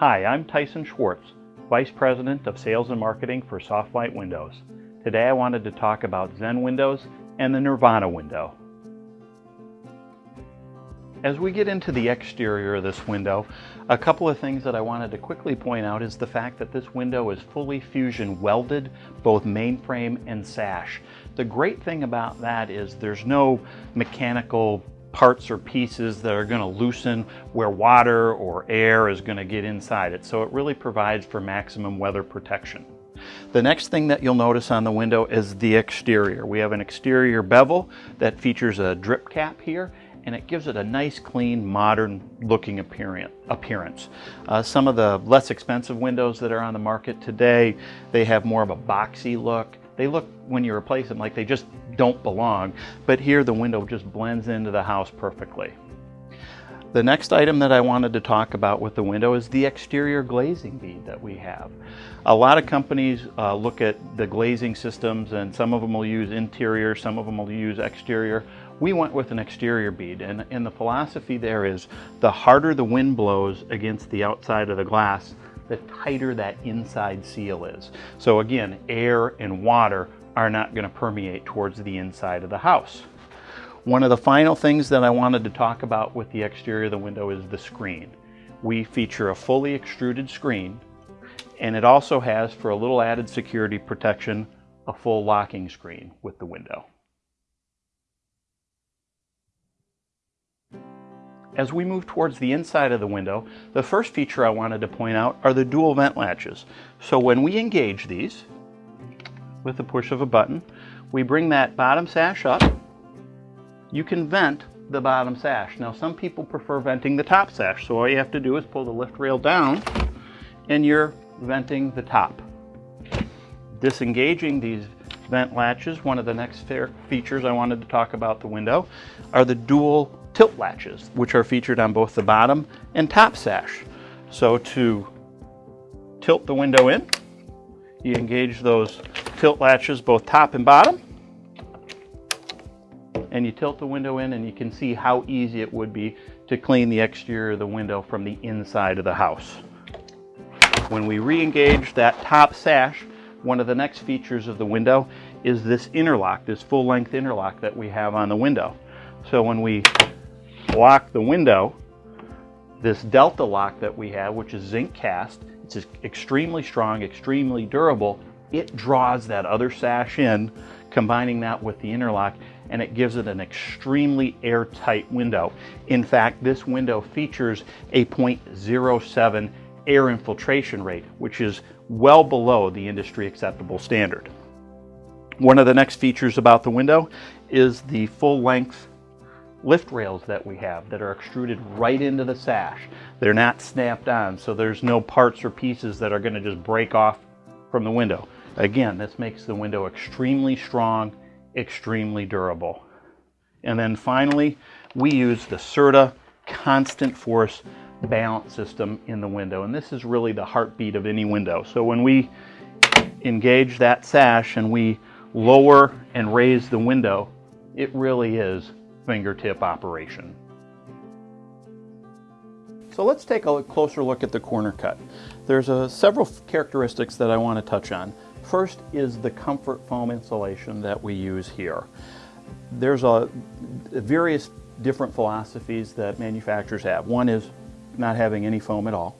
Hi, I'm Tyson Schwartz, Vice President of Sales and Marketing for Soft-Lite Windows. Today I wanted to talk about Zen Windows and the Nirvana window. As we get into the exterior of this window, a couple of things that I wanted to quickly point out is the fact that this window is fully fusion welded, both mainframe and sash. The great thing about that is there's no mechanical parts or pieces that are going to loosen where water or air is going to get inside it. So it really provides for maximum weather protection. The next thing that you'll notice on the window is the exterior. We have an exterior bevel that features a drip cap here and it gives it a nice, clean, modern looking appearance. Uh, some of the less expensive windows that are on the market today, they have more of a boxy look. They look, when you replace them, like they just don't belong, but here the window just blends into the house perfectly. The next item that I wanted to talk about with the window is the exterior glazing bead that we have. A lot of companies uh, look at the glazing systems and some of them will use interior, some of them will use exterior. We went with an exterior bead and, and the philosophy there is the harder the wind blows against the outside of the glass, the tighter that inside seal is. So again, air and water are not going to permeate towards the inside of the house. One of the final things that I wanted to talk about with the exterior of the window is the screen. We feature a fully extruded screen and it also has, for a little added security protection, a full locking screen with the window. As we move towards the inside of the window, the first feature I wanted to point out are the dual vent latches. So when we engage these with the push of a button, we bring that bottom sash up you can vent the bottom sash. Now some people prefer venting the top sash, so all you have to do is pull the lift rail down and you're venting the top. Disengaging these vent latches, one of the next fair features I wanted to talk about the window, are the dual tilt latches, which are featured on both the bottom and top sash. So to tilt the window in, you engage those tilt latches both top and bottom, and you tilt the window in and you can see how easy it would be to clean the exterior of the window from the inside of the house. When we re-engage that top sash, one of the next features of the window is this interlock, this full-length interlock that we have on the window. So when we lock the window, this delta lock that we have, which is zinc cast, it's extremely strong, extremely durable, it draws that other sash in, combining that with the interlock, and it gives it an extremely airtight window. In fact, this window features a 0.07 air infiltration rate, which is well below the industry acceptable standard. One of the next features about the window is the full length lift rails that we have that are extruded right into the sash. They're not snapped on, so there's no parts or pieces that are gonna just break off from the window. Again, this makes the window extremely strong extremely durable. And then finally, we use the CERTA constant force balance system in the window. And this is really the heartbeat of any window. So when we engage that sash and we lower and raise the window, it really is fingertip operation. So let's take a closer look at the corner cut. There's a, several characteristics that I want to touch on. First is the comfort foam insulation that we use here. There's a various different philosophies that manufacturers have. One is not having any foam at all.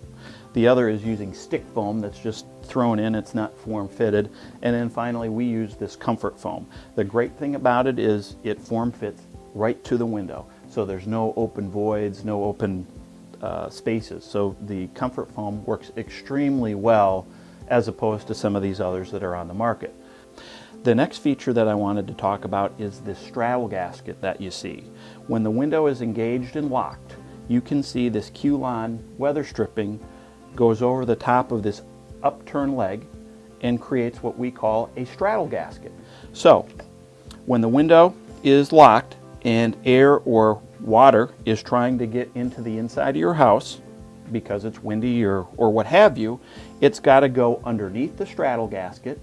The other is using stick foam that's just thrown in, it's not form fitted. And then finally we use this comfort foam. The great thing about it is it form fits right to the window. So there's no open voids, no open uh, spaces. So the comfort foam works extremely well as opposed to some of these others that are on the market. The next feature that I wanted to talk about is this straddle gasket that you see. When the window is engaged and locked, you can see this Q-Lon weather stripping goes over the top of this upturned leg and creates what we call a straddle gasket. So, when the window is locked and air or water is trying to get into the inside of your house, because it's windy or, or what have you, it's got to go underneath the straddle gasket,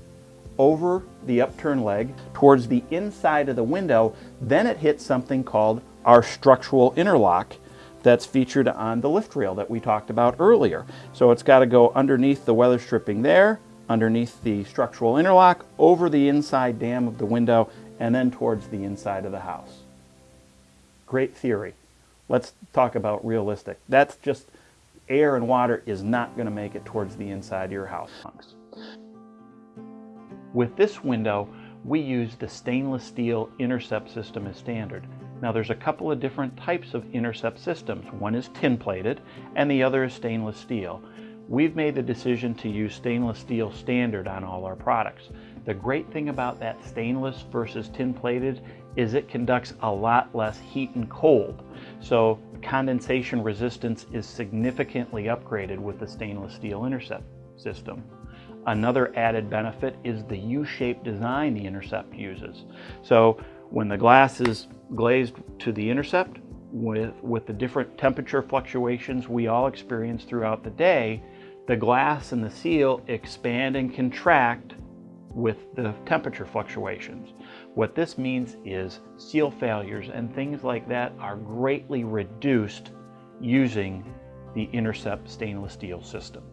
over the upturn leg, towards the inside of the window, then it hits something called our structural interlock, that's featured on the lift rail that we talked about earlier. So it's got to go underneath the weather stripping there, underneath the structural interlock, over the inside dam of the window, and then towards the inside of the house. Great theory. Let's talk about realistic. That's just air and water is not going to make it towards the inside of your house. With this window, we use the stainless steel intercept system as standard. Now there's a couple of different types of intercept systems. One is tin plated and the other is stainless steel. We've made the decision to use stainless steel standard on all our products. The great thing about that stainless versus tin plated is it conducts a lot less heat and cold. So condensation resistance is significantly upgraded with the stainless steel intercept system. Another added benefit is the U-shaped design the Intercept uses. So when the glass is glazed to the Intercept, with, with the different temperature fluctuations we all experience throughout the day, the glass and the seal expand and contract with the temperature fluctuations. What this means is seal failures and things like that are greatly reduced using the Intercept stainless steel system.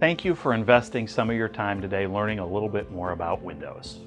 Thank you for investing some of your time today learning a little bit more about Windows.